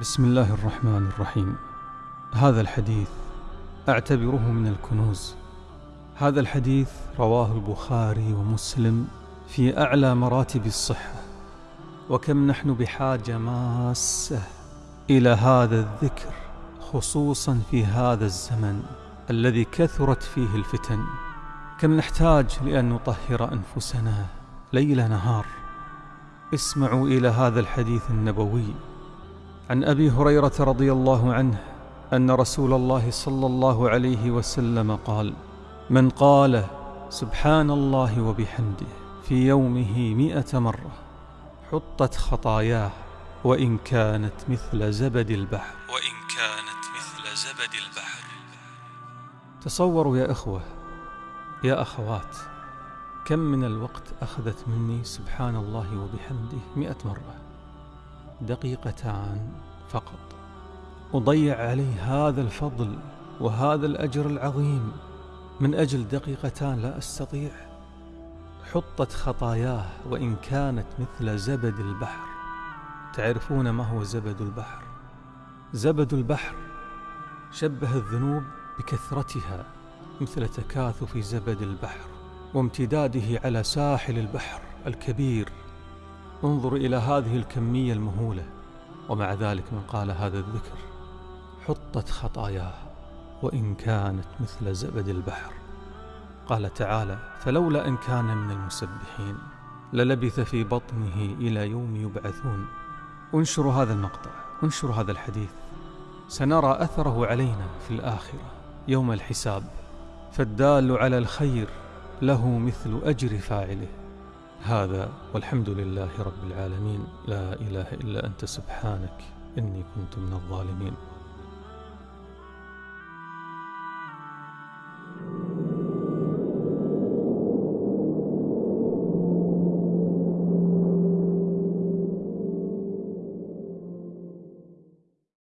بسم الله الرحمن الرحيم. هذا الحديث أعتبره من الكنوز. هذا الحديث رواه البخاري ومسلم في أعلى مراتب الصحة. وكم نحن بحاجة ماسة إلى هذا الذكر خصوصا في هذا الزمن الذي كثرت فيه الفتن. كم نحتاج لأن نطهر أنفسنا ليل نهار. اسمعوا إلى هذا الحديث النبوي. عن أبي هريرة رضي الله عنه أن رسول الله صلى الله عليه وسلم قال من قال سبحان الله وبحمده في يومه مئة مرة حطت خطاياه وإن كانت مثل زبد البحر. وإن كانت مثل زبد البحر. تصوروا يا إخوة يا أخوات كم من الوقت أخذت مني سبحان الله وبحمده مئة مرة؟ دقيقتان فقط. أضيع عليه هذا الفضل وهذا الأجر العظيم. من أجل دقيقتان لا أستطيع. حطت خطاياه وإن كانت مثل زبد البحر. تعرفون ما هو زبد البحر؟ زبد البحر شبه الذنوب بكثرتها مثل تكاثف زبد البحر وامتداده على ساحل البحر الكبير. انظر إلى هذه الكمية المهولة. ومع ذلك من قال هذا الذكر حطت خطاياه وإن كانت مثل زبد البحر. قال تعالى فلولا أن كان من المسبحين للبث في بطنه إلى يوم يبعثون. انشروا هذا المقطع انشروا هذا الحديث. سنرى أثره علينا في الآخرة يوم الحساب. فالدال على الخير له مثل أجر فاعله. هذا والحمد لله رب العالمين. لا إله إلا أنت سبحانك إني كنت من الظالمين.